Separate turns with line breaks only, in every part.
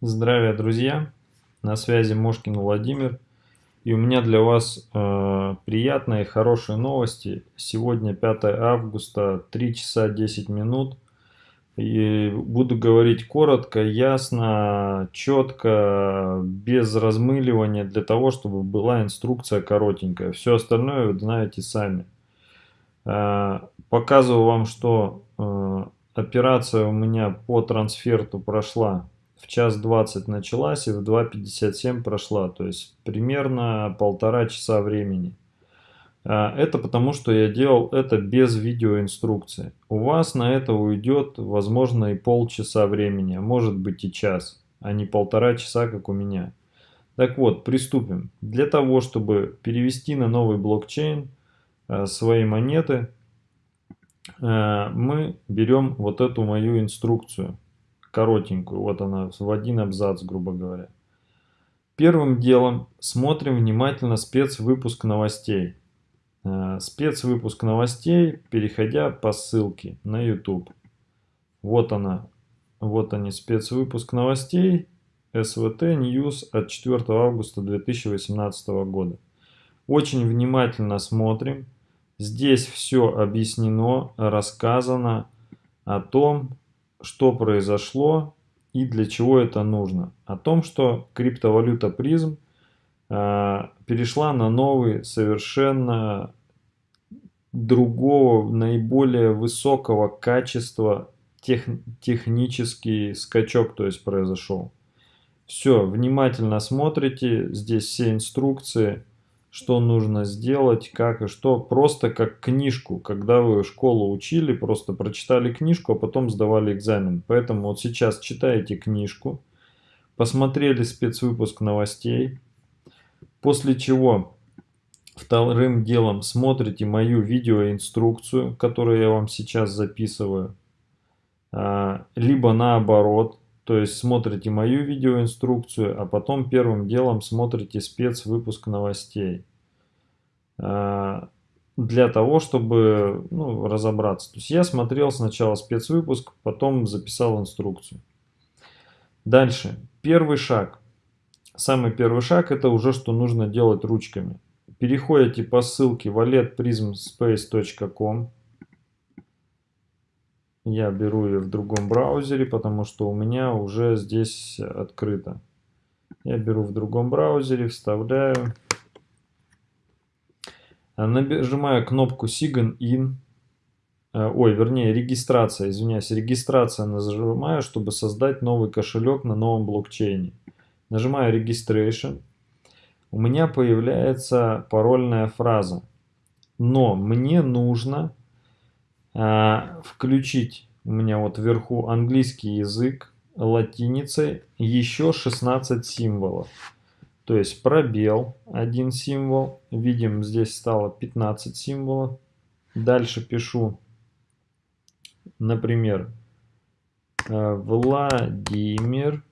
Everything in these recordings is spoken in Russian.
Здравия, друзья! На связи Мошкин Владимир. И у меня для вас э, приятные хорошие новости. Сегодня 5 августа, 3 часа 10 минут. И буду говорить коротко, ясно, четко, без размыливания, для того, чтобы была инструкция коротенькая. Все остальное вы знаете сами. Э, показываю вам, что э, операция у меня по трансферту прошла в час 20 началась и в 2.57 прошла, то есть примерно полтора часа времени. А, это потому, что я делал это без видеоинструкции. У вас на это уйдет, возможно, и полчаса времени, а может быть и час, а не полтора часа, как у меня. Так вот, приступим. Для того, чтобы перевести на новый блокчейн а, свои монеты, а, мы берем вот эту мою инструкцию коротенькую, вот она в один абзац, грубо говоря. Первым делом смотрим внимательно спецвыпуск новостей. Э, спецвыпуск новостей, переходя по ссылке на YouTube. Вот она, вот они, спецвыпуск новостей СВТ News от 4 августа 2018 года. Очень внимательно смотрим. Здесь все объяснено, рассказано о том, что произошло и для чего это нужно. О том, что криптовалюта призм э, перешла на новый, совершенно другого, наиболее высокого качества тех, технический скачок, то есть произошел. Все, внимательно смотрите, здесь все инструкции что нужно сделать, как и что. Просто как книжку, когда вы школу учили, просто прочитали книжку, а потом сдавали экзамен. Поэтому вот сейчас читаете книжку, посмотрели спецвыпуск новостей, после чего вторым делом смотрите мою видеоинструкцию, которую я вам сейчас записываю, а, либо наоборот, то есть смотрите мою видеоинструкцию, а потом первым делом смотрите спецвыпуск новостей. А, для того, чтобы ну, разобраться. То есть я смотрел сначала спецвыпуск, потом записал инструкцию. Дальше. Первый шаг. Самый первый шаг это уже что нужно делать ручками. Переходите по ссылке walletprismspace.com я беру ее в другом браузере, потому что у меня уже здесь открыто. Я беру в другом браузере, вставляю. Нажимаю кнопку Sign In. Э, ой, вернее, регистрация, извиняюсь, регистрация нажимаю, чтобы создать новый кошелек на новом блокчейне. Нажимаю Registration. У меня появляется парольная фраза. Но мне нужно а, включить у меня вот вверху английский язык латиницей еще 16 символов. То есть пробел один символ. Видим, здесь стало 15 символов. Дальше пишу, например, э, Владимир.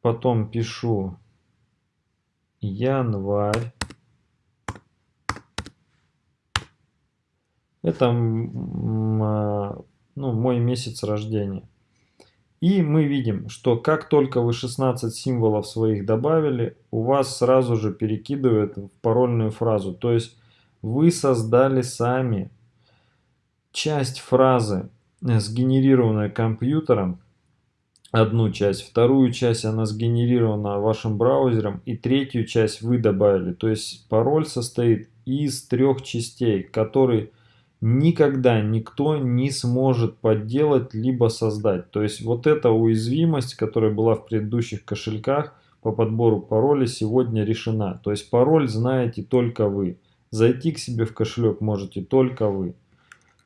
Потом пишу январь. Это а, ну, мой месяц рождения. И мы видим, что как только вы 16 символов своих добавили, у вас сразу же перекидывает в парольную фразу. То есть вы создали сами часть фразы, э, сгенерированная компьютером, одну часть, вторую часть она сгенерирована вашим браузером, и третью часть вы добавили. То есть пароль состоит из трех частей, которые никогда никто не сможет подделать либо создать. То есть вот эта уязвимость, которая была в предыдущих кошельках по подбору пароля, сегодня решена. То есть пароль знаете только вы. Зайти к себе в кошелек можете только вы.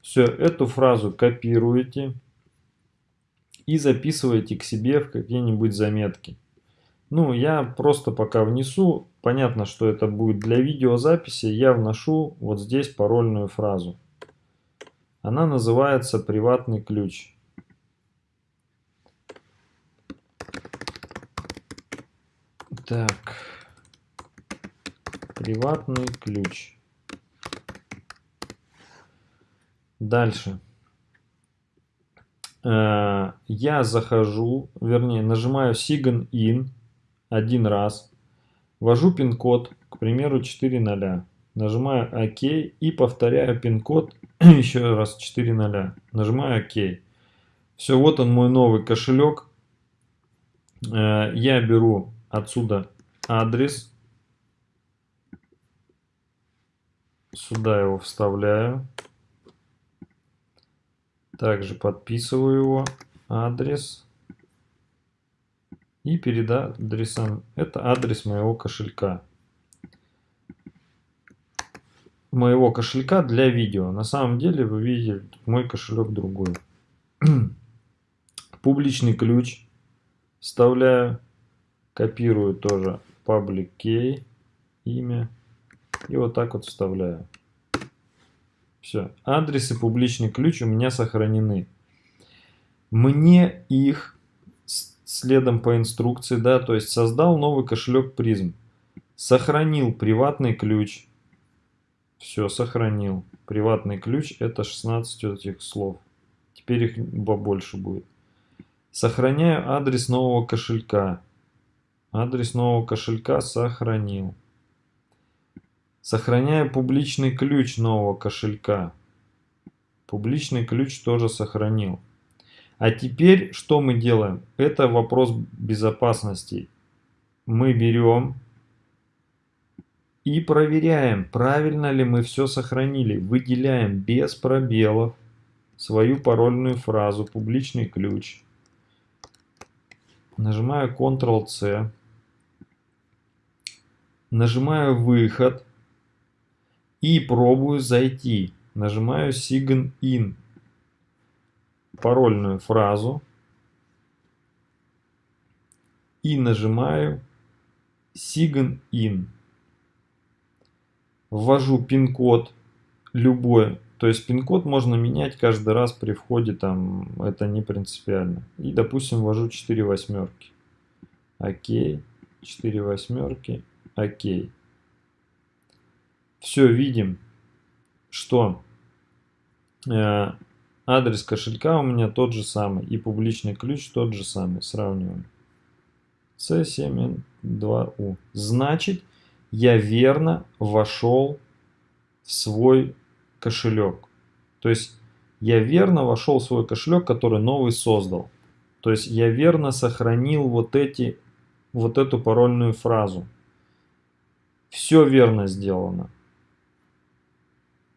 Все, эту фразу копируете и записываете к себе в какие-нибудь заметки. Ну, я просто пока внесу, понятно, что это будет для видеозаписи, я вношу вот здесь парольную фразу. Она называется приватный ключ. Так, приватный ключ. Дальше. э, я захожу, вернее, нажимаю Sign In один раз, ввожу пин-код, к примеру, 4.0, нажимаю ОК и повторяю пин-код еще раз 4.0, нажимаю ОК. Все, вот он мой новый кошелек. Э, я беру отсюда адрес, сюда его вставляю. Также подписываю его адрес. И перед адресом, это адрес моего кошелька. Моего кошелька для видео. На самом деле вы видите мой кошелек другой. Публичный ключ вставляю. Копирую тоже public key, имя. И вот так вот вставляю. Все. Адрес и публичный ключ у меня сохранены. Мне их следом по инструкции, да, то есть создал новый кошелек призм. Сохранил приватный ключ. Все, сохранил. Приватный ключ это 16 этих слов. Теперь их побольше будет. Сохраняю адрес нового кошелька. Адрес нового кошелька сохранил. Сохраняю публичный ключ нового кошелька. Публичный ключ тоже сохранил. А теперь что мы делаем? Это вопрос безопасности. Мы берем и проверяем, правильно ли мы все сохранили. Выделяем без пробелов свою парольную фразу, публичный ключ. Нажимаю Ctrl-C. Нажимаю выход и пробую зайти. Нажимаю Sign In. Парольную фразу. И нажимаю Sign In. Ввожу пин-код любой. То есть пин-код можно менять каждый раз при входе, там это не принципиально. И, допустим, ввожу 4 восьмерки. Окей. 4 восьмерки. Окей все видим, что э, адрес кошелька у меня тот же самый и публичный ключ тот же самый. Сравниваем. C7N2U. Значит, я верно вошел в свой кошелек. То есть я верно вошел в свой кошелек, который новый создал. То есть я верно сохранил вот эти, вот эту парольную фразу. Все верно сделано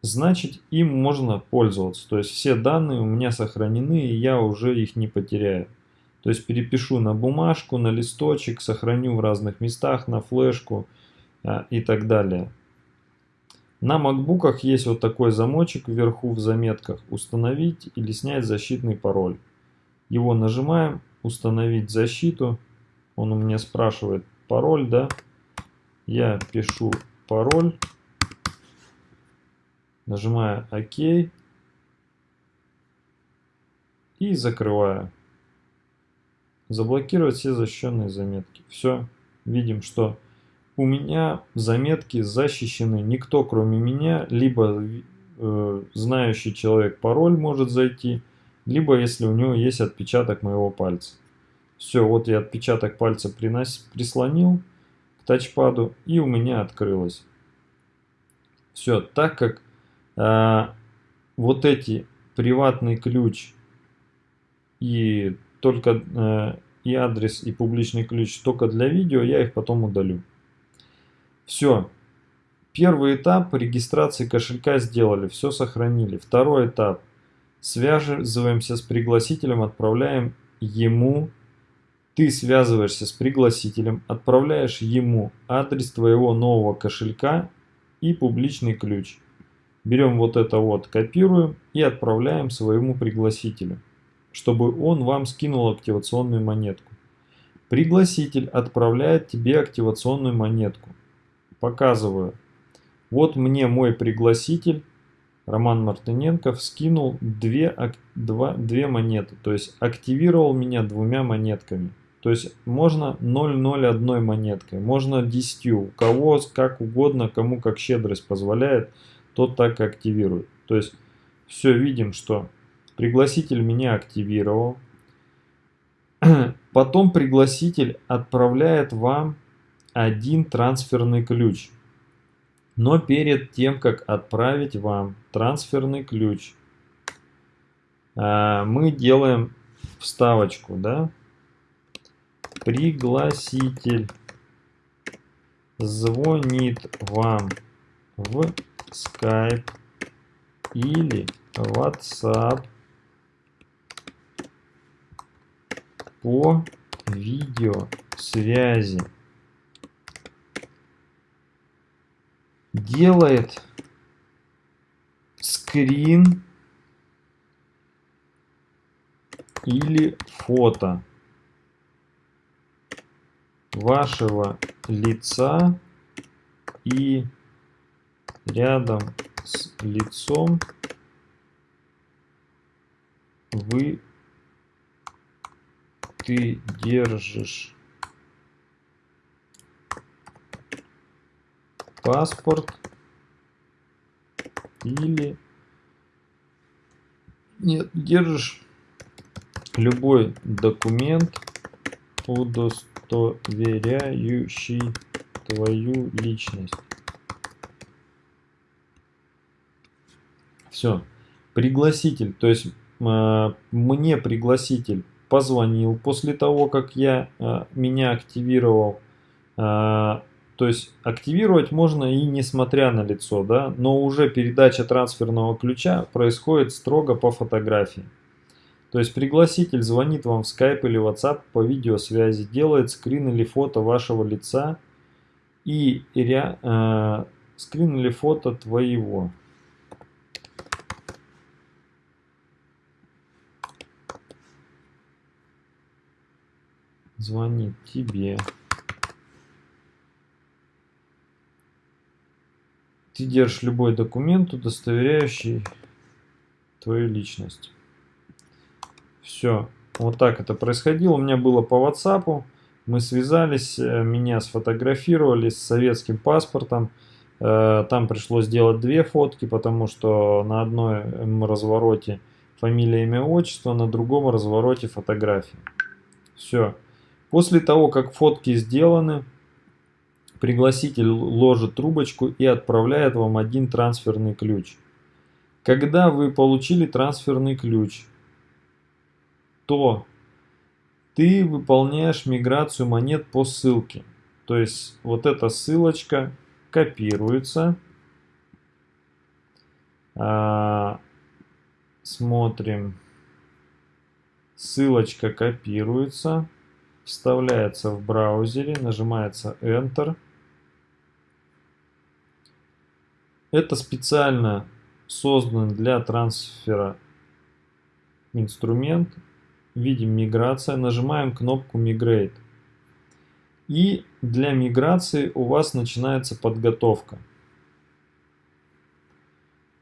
значит им можно пользоваться. То есть все данные у меня сохранены и я уже их не потеряю. То есть перепишу на бумажку, на листочек, сохраню в разных местах, на флешку и так далее. На макбуках есть вот такой замочек вверху в заметках «Установить или снять защитный пароль». Его нажимаем «Установить защиту». Он у меня спрашивает пароль, да? Я пишу пароль Нажимаю ОК. И закрываю. Заблокировать все защищенные заметки. Все. Видим, что у меня заметки защищены. Никто, кроме меня, либо э, знающий человек пароль может зайти, либо если у него есть отпечаток моего пальца. Все, вот я отпечаток пальца принос, прислонил к тачпаду и у меня открылось. Все, так как а, вот эти приватный ключ и только э, и адрес и публичный ключ только для видео, я их потом удалю. Все. Первый этап регистрации кошелька сделали, все сохранили. Второй этап. Связываемся с пригласителем, отправляем ему. Ты связываешься с пригласителем, отправляешь ему адрес твоего нового кошелька и публичный ключ. Берем вот это вот, копируем и отправляем своему пригласителю, чтобы он вам скинул активационную монетку. Пригласитель отправляет тебе активационную монетку. Показываю. Вот мне мой пригласитель, Роман Мартыненков, скинул две, два, две монеты. То есть активировал меня двумя монетками. То есть можно 0,01 монеткой, можно 10. У кого как угодно, кому как щедрость позволяет тот так активирует. То есть все видим, что Пригласитель меня активировал. Потом пригласитель отправляет вам один трансферный ключ. Но перед тем, как отправить вам трансферный ключ, а, мы делаем вставочку, да? Пригласитель звонит вам в Skype или WhatsApp по видеосвязи делает скрин или фото вашего лица и рядом с лицом вы ты держишь паспорт или нет держишь любой документ удостоверяющий твою личность. Все пригласитель то есть э, мне пригласитель позвонил после того как я э, меня активировал э, то есть активировать можно и несмотря на лицо, да, но уже передача трансферного ключа происходит строго по фотографии. То есть пригласитель звонит вам в Skype или WhatsApp по видеосвязи, делает скрин или фото вашего лица и э, скрин или фото твоего. Звонит тебе. Ты держишь любой документ, удостоверяющий твою личность. Все. Вот так это происходило. У меня было по WhatsApp. Мы связались, э, меня сфотографировали с советским паспортом. Э, там пришлось сделать две фотки, потому что на одной развороте фамилия, имя, отчество, на другом развороте фотографии. Все. После того, как фотки сделаны, Пригласитель ложит трубочку и отправляет вам один трансферный ключ. Когда вы получили трансферный ключ, то ты выполняешь миграцию монет по ссылке. То есть вот эта ссылочка копируется. А, смотрим. Ссылочка копируется, вставляется в браузере, нажимается Enter. Это специально создан для трансфера инструмент. Видим миграция, нажимаем кнопку Migrate. И для миграции у вас начинается подготовка.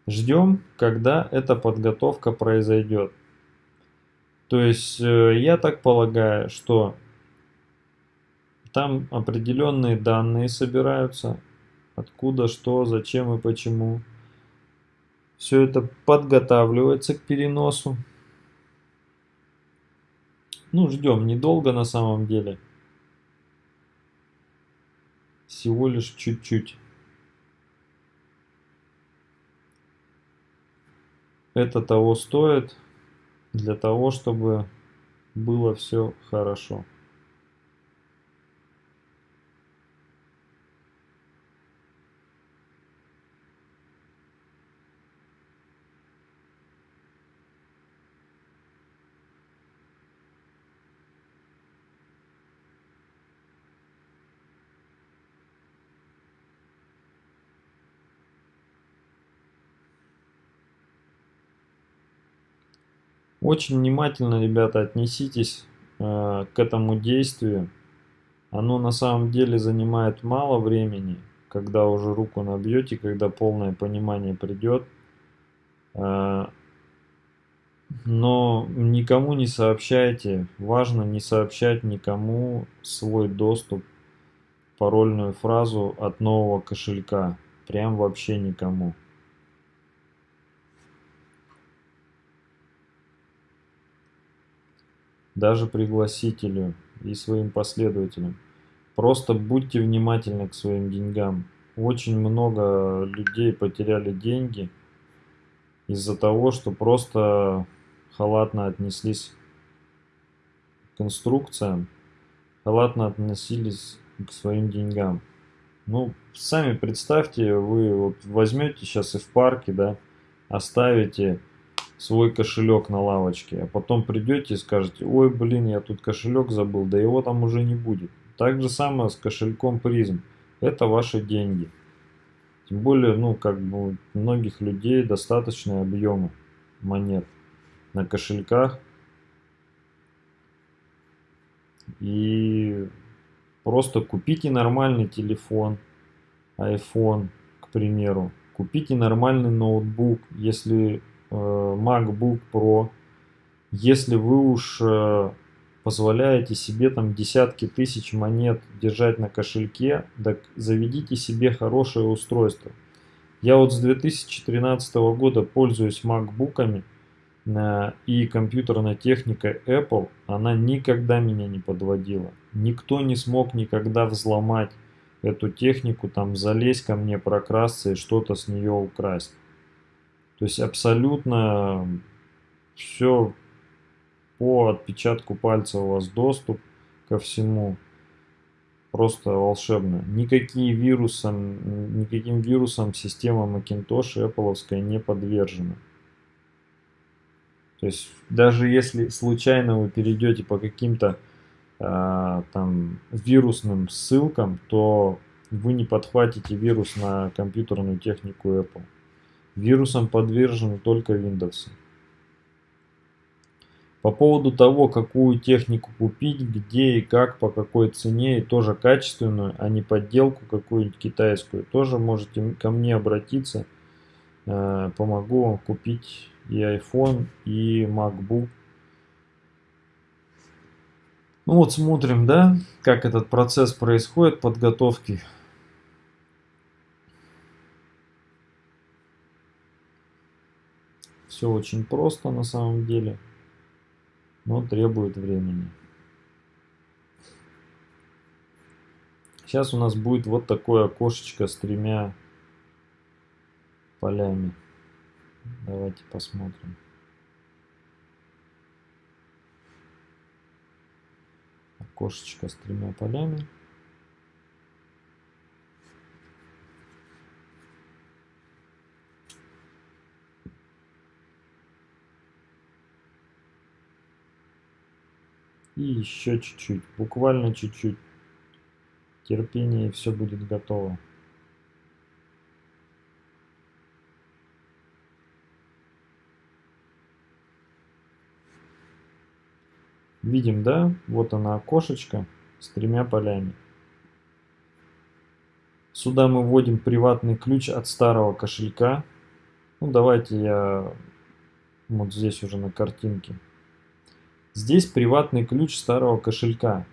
Ждем, когда эта подготовка произойдет. То есть э, я так полагаю, что там определенные данные собираются, откуда, что, зачем и почему. Все это подготавливается к переносу. Ну, ждем недолго на самом деле. Всего лишь чуть-чуть. Это того стоит для того, чтобы было все хорошо. Очень внимательно, ребята, отнеситесь э, к этому действию. Оно на самом деле занимает мало времени, когда уже руку набьете, когда полное понимание придет. Э, но никому не сообщайте, важно не сообщать никому свой доступ, парольную фразу от нового кошелька. Прям вообще никому. Даже пригласителю и своим последователям. Просто будьте внимательны к своим деньгам. Очень много людей потеряли деньги из-за того, что просто халатно отнеслись к инструкциям, халатно относились к своим деньгам. Ну, сами представьте, вы вот возьмете сейчас и в парке, да, оставите свой кошелек на лавочке, а потом придете и скажете, ой, блин, я тут кошелек забыл, да его там уже не будет. Так же самое с кошельком призм. Это ваши деньги. Тем более, ну, как бы у многих людей достаточные объемы монет на кошельках. И просто купите нормальный телефон, iPhone, к примеру. Купите нормальный ноутбук, если MacBook Pro. Если вы уж э, позволяете себе там десятки тысяч монет держать на кошельке, так заведите себе хорошее устройство. Я вот с 2013 года пользуюсь макбуками э, и компьютерная техника Apple, она никогда меня не подводила. Никто не смог никогда взломать эту технику, там залезть ко мне, прокрасться и что-то с нее украсть. То есть абсолютно все по отпечатку пальца у вас доступ ко всему. Просто волшебно. Никакие вирусам, никаким вирусам система Macintosh Apple не подвержена. То есть даже если случайно вы перейдете по каким-то э, там вирусным ссылкам, то вы не подхватите вирус на компьютерную технику Apple. Вирусам подвержены только Windows. По поводу того, какую технику купить, где и как, по какой цене, и тоже качественную, а не подделку какую-нибудь китайскую, тоже можете ко мне обратиться. Э, помогу вам купить и iPhone, и MacBook. Ну вот смотрим, да, как этот процесс происходит подготовки. Все очень просто на самом деле но требует времени. Сейчас у нас будет вот такое окошечко с тремя полями. Давайте посмотрим. Окошечко с тремя полями. И еще чуть-чуть, буквально чуть-чуть. Терпение, и все будет готово. Видим, да? Вот она окошечко с тремя полями. Сюда мы вводим приватный ключ от старого кошелька. Ну, давайте я вот здесь уже на картинке Здесь приватный ключ старого кошелька.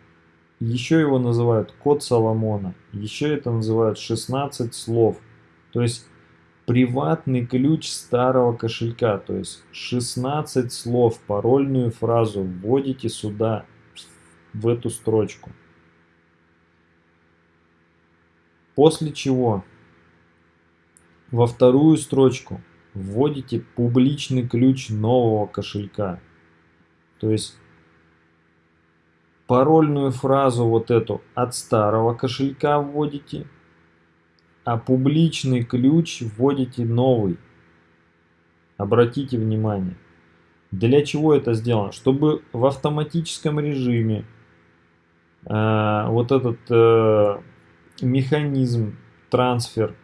Еще его называют код Соломона. Еще это называют 16 слов. То есть приватный ключ старого кошелька. То есть 16 слов, парольную фразу вводите сюда, в эту строчку. После чего во вторую строчку вводите публичный ключ нового кошелька. То есть парольную фразу вот эту от старого кошелька вводите, а публичный ключ вводите новый. Обратите внимание. Для чего это сделано? Чтобы в автоматическом режиме э, вот этот э, механизм, трансфер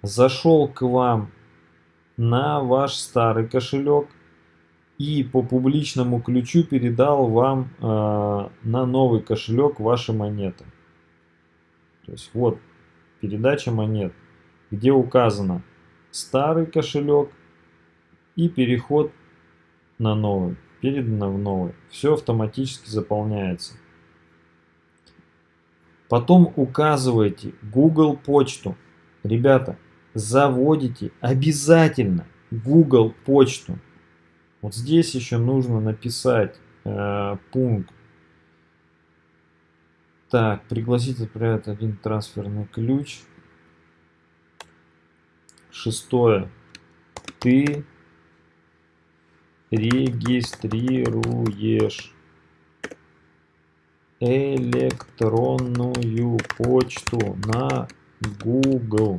зашел к вам на ваш старый кошелек – и по публичному ключу передал вам э, на новый кошелек ваши монеты. То есть вот передача монет, где указано старый кошелек и переход на новый, передано в новый. Все автоматически заполняется. Потом указываете Google почту. Ребята, заводите обязательно Google почту. Вот здесь еще нужно написать э, пункт. Так, пригласить отправить один трансферный ключ. Шестое. Ты регистрируешь электронную почту на Google.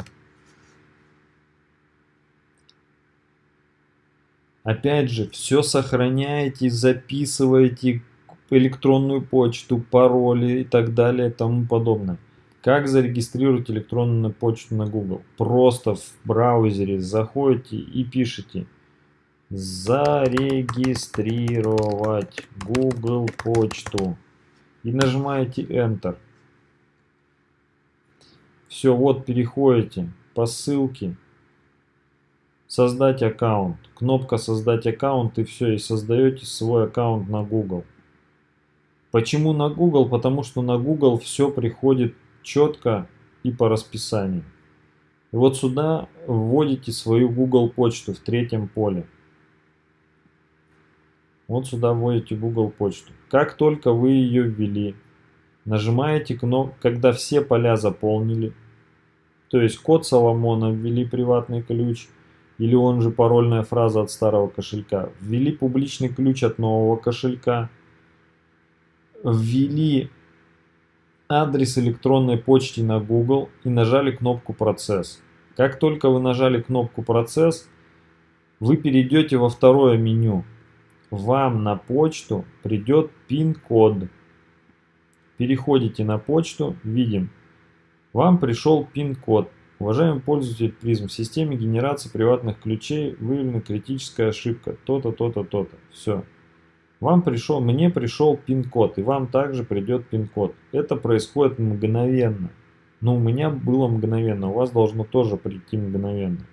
Опять же, все сохраняете, записываете электронную почту, пароли и так далее и тому подобное. Как зарегистрировать электронную почту на Google? Просто в браузере заходите и пишите зарегистрировать Google почту и нажимаете Enter. Все, вот переходите по ссылке создать аккаунт. Кнопка создать аккаунт и все, и создаете свой аккаунт на Google. Почему на Google? Потому что на Google все приходит четко и по расписанию. И вот сюда вводите свою Google почту в третьем поле. Вот сюда вводите Google почту. Как только вы ее ввели, нажимаете кнопку, когда все поля заполнили, то есть код Соломона ввели приватный ключ, или он же парольная фраза от старого кошелька. Ввели публичный ключ от нового кошелька. Ввели адрес электронной почты на Google и нажали кнопку «Процесс». Как только вы нажали кнопку «Процесс», вы перейдете во второе меню. Вам на почту придет пин-код. Переходите на почту, видим. Вам пришел пин-код. Уважаемый пользователь призм, в системе генерации приватных ключей выявлена критическая ошибка. То-то, то-то, то-то. Все. Вам пришел, мне пришел пин-код, и вам также придет пин-код. Это происходит мгновенно. Но у меня было мгновенно, у вас должно тоже прийти мгновенно.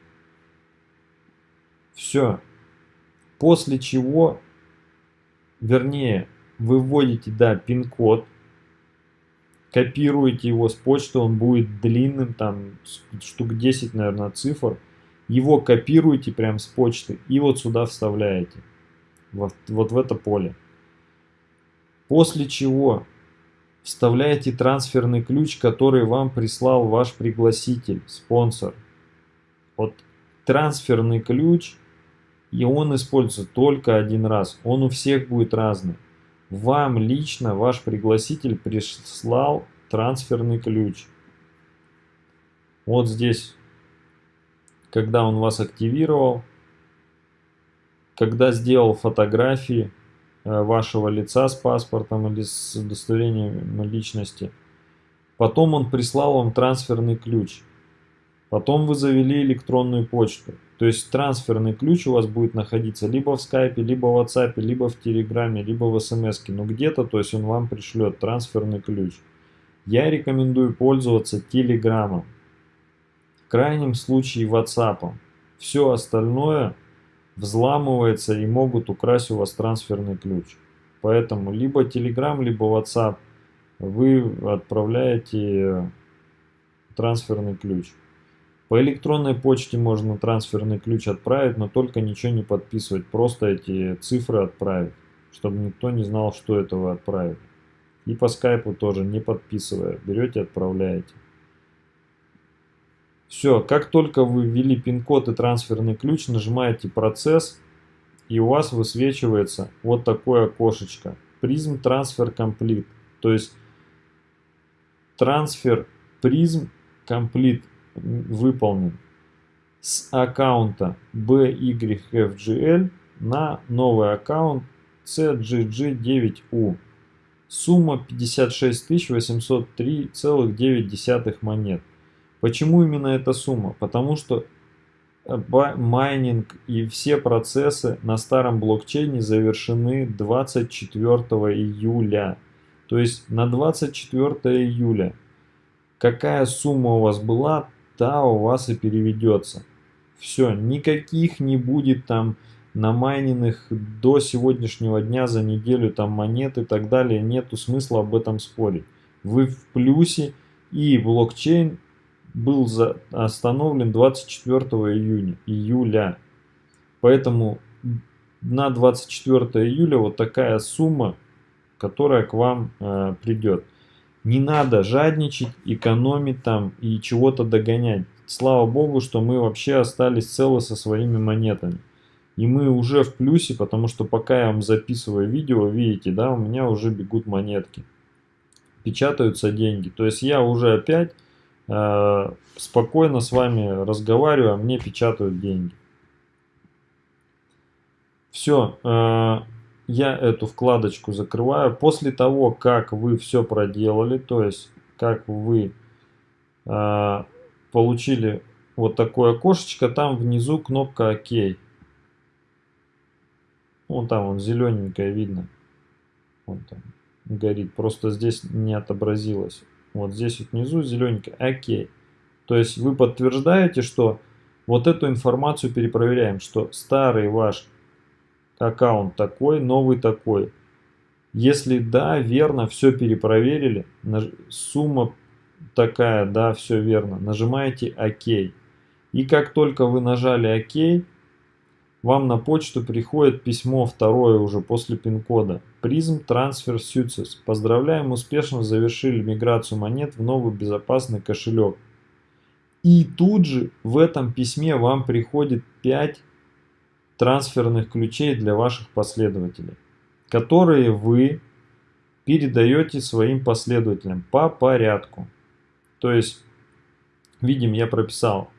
Все. После чего, вернее, вы вводите, да, пин-код, копируете его с почты, он будет длинным, там штук 10, наверное, цифр. Его копируете прям с почты и вот сюда вставляете, вот, вот в это поле. После чего вставляете трансферный ключ, который вам прислал ваш пригласитель, спонсор. Вот трансферный ключ, и он используется только один раз. Он у всех будет разный. Вам лично ваш пригласитель прислал трансферный ключ. Вот здесь, когда он вас активировал, когда сделал фотографии э, вашего лица с паспортом или с удостоверением личности, потом он прислал вам трансферный ключ. Потом вы завели электронную почту. То есть трансферный ключ у вас будет находиться либо в скайпе, либо в WhatsApp, либо в телеграме, либо в смс. Но где-то, то есть он вам пришлет трансферный ключ. Я рекомендую пользоваться телеграммом. В крайнем случае WhatsApp. Все остальное взламывается и могут украсть у вас трансферный ключ. Поэтому либо Telegram, либо WhatsApp вы отправляете трансферный ключ. По электронной почте можно трансферный ключ отправить, но только ничего не подписывать, просто эти цифры отправить, чтобы никто не знал, что это вы отправили. И по скайпу тоже не подписывая, берете отправляете. Все, как только вы ввели пин-код и трансферный ключ, нажимаете процесс, и у вас высвечивается вот такое окошечко. Призм трансфер комплит. То есть трансфер призм комплит выполнен с аккаунта BYFGL на новый аккаунт CGG9U. Сумма 56 803,9 монет. Почему именно эта сумма? Потому что э, майнинг и все процессы на старом блокчейне завершены 24 июля. То есть на 24 июля какая сумма у вас была, та у вас и переведется. Все, никаких не будет там намайненных до сегодняшнего дня за неделю там монет и так далее. Нету смысла об этом спорить. Вы в плюсе и блокчейн был за, остановлен 24 июня, июля. Поэтому на 24 июля вот такая сумма, которая к вам э, придет. Не надо жадничать, экономить там и чего-то догонять. Слава богу, что мы вообще остались целы со своими монетами. И мы уже в плюсе, потому что пока я вам записываю видео, видите, да, у меня уже бегут монетки. Печатаются деньги. То есть я уже опять э, спокойно с вами разговариваю, а мне печатают деньги. Все. Э, я эту вкладочку закрываю. После того, как вы все проделали, то есть как вы э, получили вот такое окошечко, там внизу кнопка ОК. Вон там, он зелененькая видно. Вон там горит. Просто здесь не отобразилось. Вот здесь вот внизу зелененькая. ОК. То есть вы подтверждаете, что вот эту информацию перепроверяем, что старый ваш аккаунт такой, новый такой. Если да, верно, все перепроверили, сумма такая, да, все верно, нажимаете ОК. И как только вы нажали ОК, вам на почту приходит письмо второе уже после пин-кода. Призм Transfer Success. Поздравляем, успешно завершили миграцию монет в новый безопасный кошелек. И тут же в этом письме вам приходит 5 трансферных ключей для ваших последователей, которые вы передаете своим последователям по порядку. То есть, видим, я прописал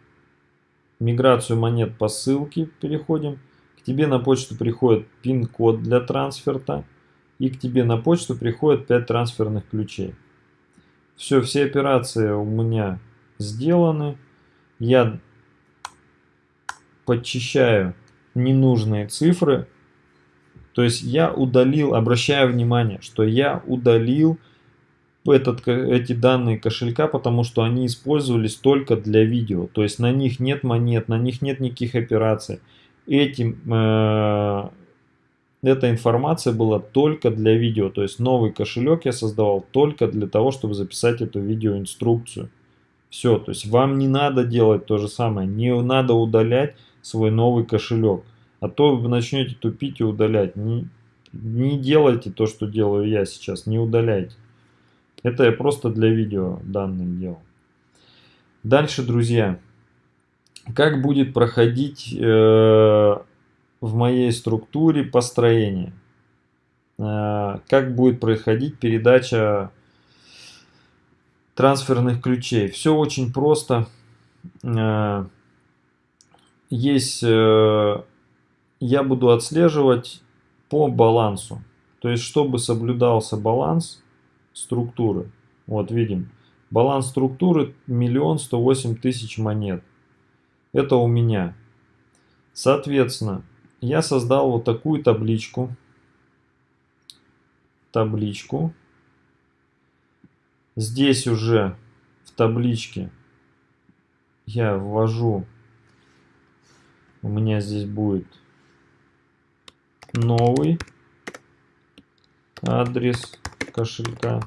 миграцию монет по ссылке, переходим. К тебе на почту приходит пин-код для трансферта. И к тебе на почту приходит 5 трансферных ключей. Все, все операции у меня сделаны. Я подчищаю ненужные цифры. То есть я удалил, обращаю внимание, что я удалил этот, эти данные кошелька, потому что они использовались только для видео. То есть на них нет монет, на них нет никаких операций. Этим, э, эта информация была только для видео. То есть новый кошелек я создавал только для того, чтобы записать эту видеоинструкцию. Все, то есть вам не надо делать то же самое, не надо удалять свой новый кошелек. А то вы начнете тупить и удалять. Не, не делайте то, что делаю я сейчас, не удаляйте. Это я просто для видео данных делал. Дальше, друзья. Как будет проходить э, в моей структуре построение? Э, как будет происходить передача трансферных ключей? Все очень просто. Э, есть, э, я буду отслеживать по балансу. То есть, чтобы соблюдался баланс структуры. Вот видим, баланс структуры миллион сто восемь тысяч монет. Это у меня. Соответственно, я создал вот такую табличку. Табличку. Здесь уже в табличке я ввожу у меня здесь будет новый адрес кошелька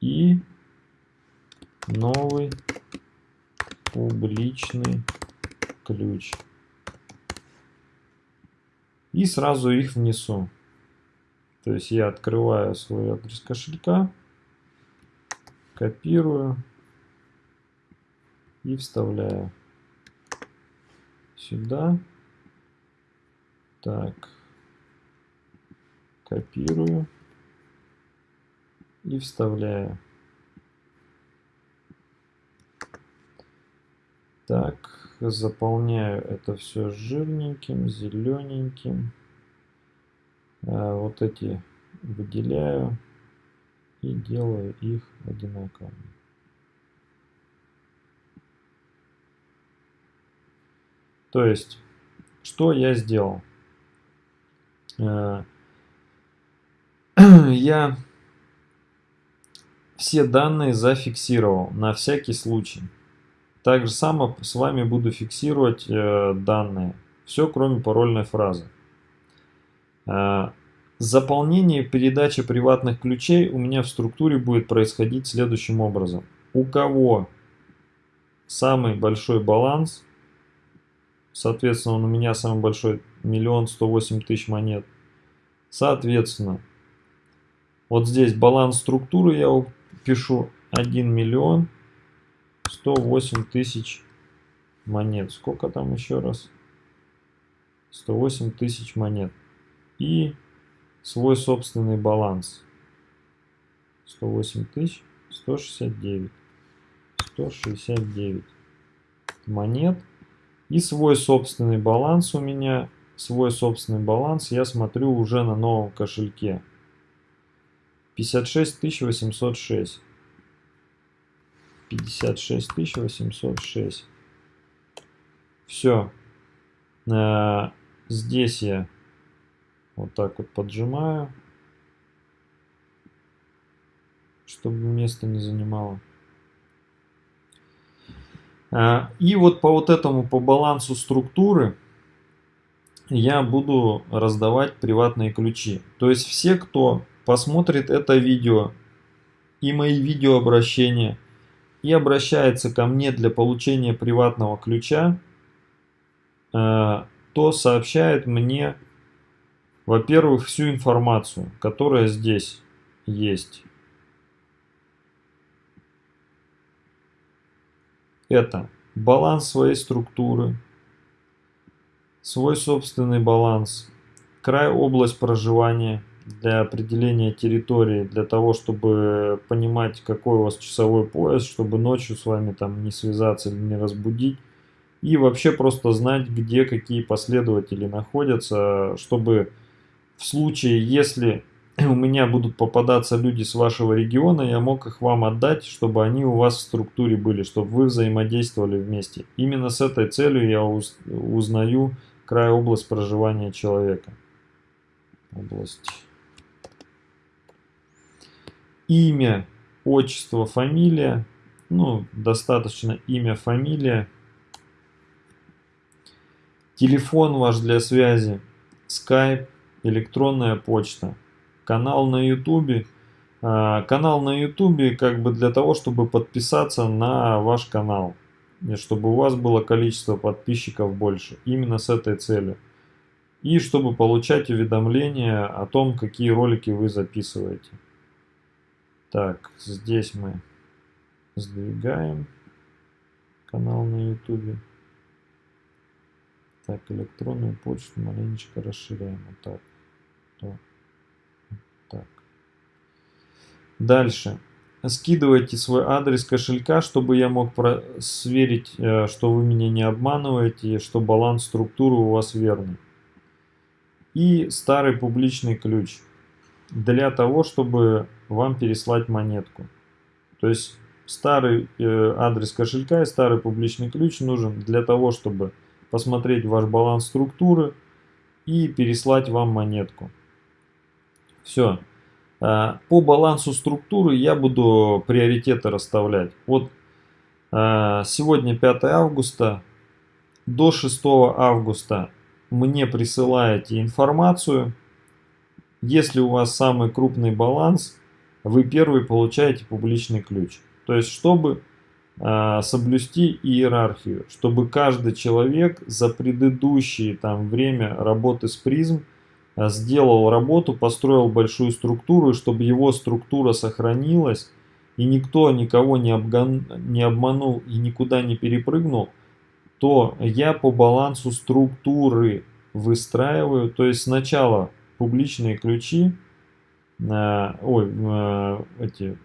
и новый публичный ключ. И сразу их внесу. То есть я открываю свой адрес кошелька, копирую и вставляю сюда. Так. Копирую. И вставляю. Так, заполняю это все жирненьким, зелененьким. А вот эти выделяю и делаю их одинаковыми. То есть, что я сделал? Э, я все данные зафиксировал на всякий случай. Так же само с вами буду фиксировать э, данные. Все, кроме парольной фразы. Э, заполнение и передача приватных ключей у меня в структуре будет происходить следующим образом. У кого самый большой баланс, Соответственно, у меня самый большой, миллион сто восемь тысяч монет. Соответственно, вот здесь баланс структуры я пишу 1 миллион 108 тысяч монет. Сколько там еще раз? 108 тысяч монет. И свой собственный баланс. 108 тысяч 169. 169 монет. И свой собственный баланс у меня, свой собственный баланс я смотрю уже на новом кошельке. 56 806. 56 806. Все. Здесь я вот так вот поджимаю, чтобы место не занимало. Э, и вот по вот этому, по балансу структуры, я буду раздавать приватные ключи. То есть все, кто посмотрит это видео и мои видеообращения и обращается ко мне для получения приватного ключа, э, то сообщает мне, во-первых, всю информацию, которая здесь есть. Это баланс своей структуры, свой собственный баланс, край область проживания – для определения территории, для того, чтобы понимать, какой у вас часовой пояс, чтобы ночью с вами там не связаться или не разбудить. И вообще просто знать, где какие последователи находятся, чтобы в случае, если у меня будут попадаться люди с вашего региона, я мог их вам отдать, чтобы они у вас в структуре были, чтобы вы взаимодействовали вместе. Именно с этой целью я узнаю край область проживания человека. Область имя, отчество, фамилия. Ну, достаточно имя, фамилия. Телефон ваш для связи, скайп, электронная почта. Канал на ютубе. А, канал на ютубе как бы для того, чтобы подписаться на ваш канал. И чтобы у вас было количество подписчиков больше. Именно с этой целью. И чтобы получать уведомления о том, какие ролики вы записываете. Так, здесь мы сдвигаем канал на ютубе. Так, электронную почту маленечко расширяем. Вот так. То. Так. Дальше. Скидывайте свой адрес кошелька, чтобы я мог сверить, э, что вы меня не обманываете, что баланс структуры у вас верный. И старый публичный ключ для того, чтобы вам переслать монетку. То есть старый э, адрес кошелька и старый публичный ключ нужен для того, чтобы посмотреть ваш баланс структуры и переслать вам монетку. Все. А, по балансу структуры я буду приоритеты расставлять. Вот а, сегодня 5 августа. До 6 августа мне присылаете информацию. Если у вас самый крупный баланс, вы первый получаете публичный ключ. То есть, чтобы э, соблюсти иерархию, чтобы каждый человек за предыдущее там, время работы с призм сделал работу, построил большую структуру, и чтобы его структура сохранилась, и никто никого не, обгон, не обманул и никуда не перепрыгнул, то я по балансу структуры выстраиваю, то есть сначала публичные ключи, ой, э, эти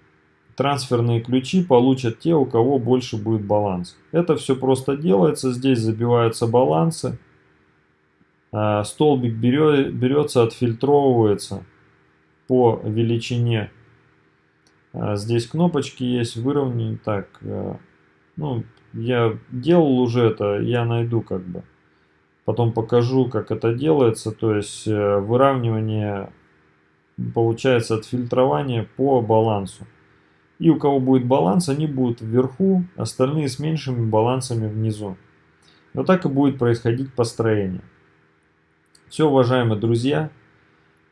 трансферные ключи получат те, у кого больше будет баланс. Это все просто делается, здесь забиваются балансы, э, столбик берется, отфильтровывается по величине. Э, здесь кнопочки есть, выровнять так, ну, я делал уже это, я найду как бы. Потом покажу, как это делается, то есть выравнивание получается отфильтрование по балансу. И у кого будет баланс, они будут вверху, остальные с меньшими балансами внизу. Вот так и будет происходить построение. Все, уважаемые друзья,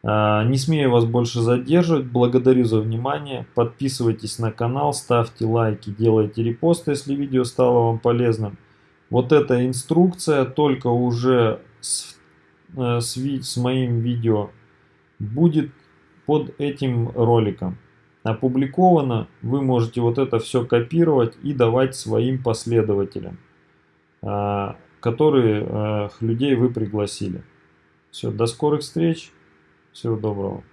а, не смею вас больше задерживать, благодарю за внимание, подписывайтесь на канал, ставьте лайки, делайте репосты, если видео стало вам полезным. вот эта инструкция, только уже с, э, с, с моим видео, будет под этим роликом опубликовано. Вы можете вот это все копировать и давать своим последователям, а, которые э, людей вы пригласили. Все, до скорых встреч. Всего доброго.